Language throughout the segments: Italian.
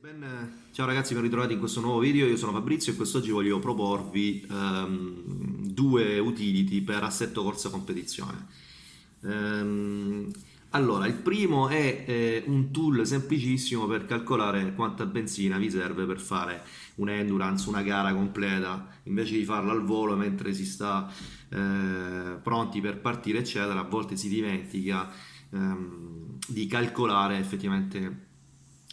Ben- Ciao ragazzi, ben ritrovati in questo nuovo video, io sono Fabrizio e quest'oggi voglio proporvi ehm, due utility per assetto corsa competizione. Ehm, allora, il primo è eh, un tool semplicissimo per calcolare quanta benzina vi serve per fare un'endurance, una gara completa, invece di farla al volo mentre si sta eh, pronti per partire, eccetera, a volte si dimentica ehm, di calcolare effettivamente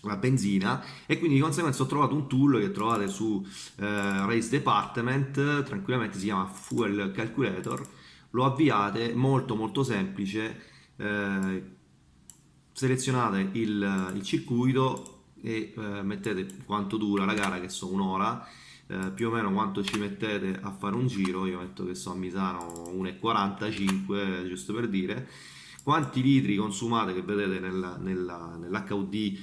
la benzina. E quindi di conseguenza ho trovato un tool che trovate su eh, Race Department tranquillamente si chiama Fuel Calculator. Lo avviate molto molto semplice eh, selezionate il, il circuito e eh, mettete quanto dura la gara che so un'ora eh, più o meno quanto ci mettete a fare un giro io metto che so a Misano 1,45 giusto per dire. Quanti litri consumate che vedete nella- nella- nell'HUD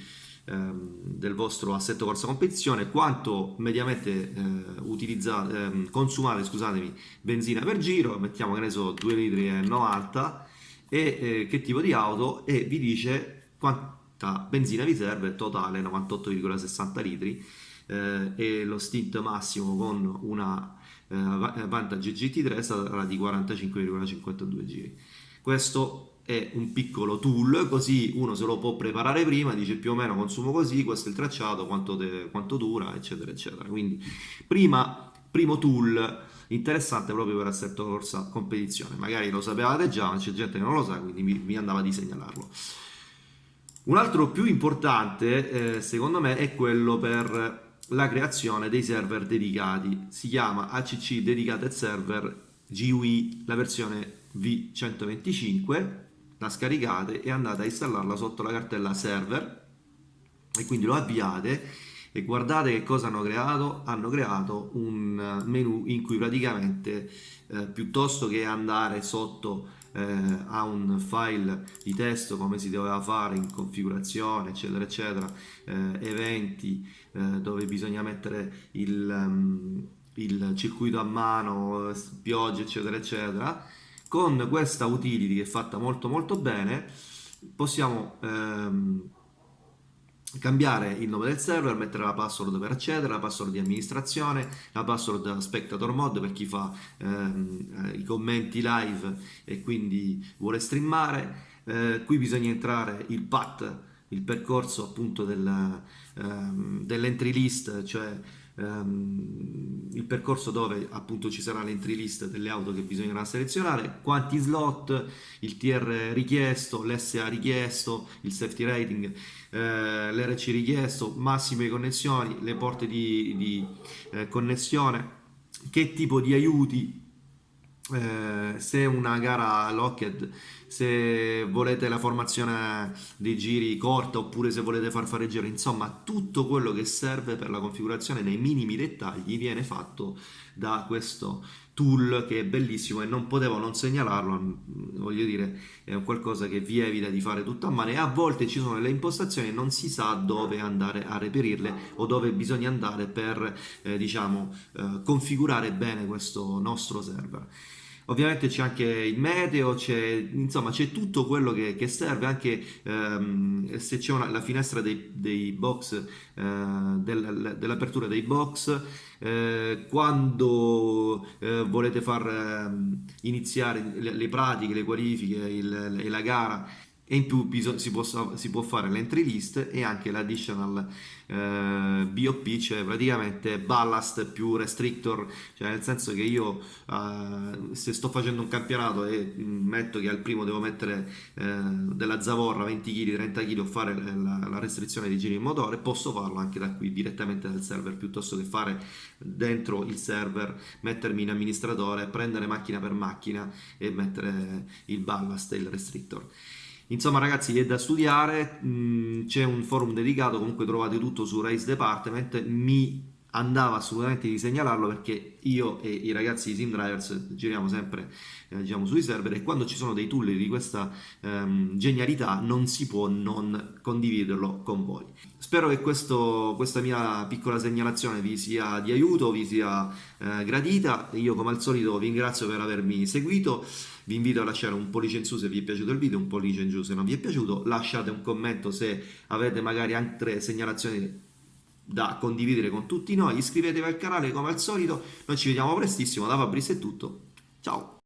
ehm, del vostro assetto corsa competizione, quanto mediamente eh, ehm, consumate, scusatemi, benzina per giro, mettiamo che ne so 2 litri 90 e eh, che tipo di auto e vi dice quanta benzina vi serve, totale 98,60 litri eh, e lo stint massimo con una eh, Va- Vantage GT3 sarà di 45,52 giri. Questo è un piccolo tool, così uno se lo può preparare prima, dice più o meno consumo così, questo è il tracciato, quanto, de- quanto dura, eccetera, eccetera. Quindi prima, primo tool interessante proprio per assetto corsa competizione. Magari lo sapevate già, ma c'è gente che non lo sa, quindi mi, mi andava di segnalarlo. Un altro più importante, eh, secondo me, è quello per la creazione dei server dedicati. Si chiama ACC Dedicated Server GUI, la versione V125. La scaricate e andate a installarla sotto la cartella server e quindi lo avviate e guardate che cosa hanno creato. Hanno creato un eh, menu in cui praticamente eh, piuttosto che andare sotto eh, a un file di testo come si doveva fare in configurazione eccetera eccetera eh, eventi eh, dove bisogna mettere il, ehm, il circuito a mano piogge eccetera eccetera con questa utility che è fatta molto molto bene possiamo ehm, cambiare il nome del server, mettere la password per accedere, la password di amministrazione, la password spectator mode per chi fa ehm, eh, i commenti live e quindi vuole streamare. Eh, qui bisogna entrare il path, il percorso appunto del, ehm, dell'entry list, cioè ehm, il percorso dove appunto ci sarà l'entry list delle auto che bisognerà selezionare, quanti slot, il TR richiesto, l'SA richiesto, il safety rating, eh, l'RC richiesto, massime connessioni, le porte di, di, eh, connessione, che tipo di aiuti eh, se una gara locked, se volete la formazione dei giri corta oppure se volete far fare giri, insomma tutto quello che serve per la configurazione nei minimi dettagli viene fatto da questo tool che è bellissimo e non potevo non segnalarlo, mm, voglio dire è qualcosa che vi evita di fare tutto a mano e a volte ci sono le impostazioni e non si sa dove andare a reperirle o dove bisogna andare per eh, diciamo eh, configurare bene questo nostro server. Ovviamente c'è anche il meteo, insomma c'è tutto quello che, che serve, anche ehm, se c'è la finestra dei, dei box, eh, del- dell'apertura dei box, eh, quando eh, volete far ehm, iniziare le, le pratiche, le qualifiche e la gara e in più si può, si può fare l'entry list e anche l'additional eh, BOP, cioè praticamente ballast più restrictor, cioè nel senso che io eh, se sto facendo un campionato e mm, metto che al primo devo mettere eh, della zavorra 20 kg, 30 kg o fare la, la restrizione di giri in motore, posso farlo anche da qui direttamente dal server piuttosto che fare dentro il server, mettermi in amministratore, prendere macchina per macchina e mettere il ballast e il restrictor. Insomma, ragazzi, è da studiare. mh, C'è un forum dedicato. Comunque, trovate tutto su Race Department. Mi andava assolutamente di segnalarlo perché io e i ragazzi di Sim Drivers giriamo sempre eh, diciamo, sui server e quando ci sono dei tool di questa ehm, genialità non si può non condividerlo con voi. Spero che questo, questa mia piccola segnalazione vi sia di aiuto, vi sia eh, gradita. Io come al solito vi ringrazio per avermi seguito. Vi invito a lasciare un pollice in su se vi è piaciuto il video, un pollice in giù se non vi è piaciuto. Lasciate un commento se avete magari altre segnalazioni da condividere con tutti noi. Iscrivetevi al canale come al solito. Noi ci vediamo prestissimo. Da Fabrizio è tutto. Ciao!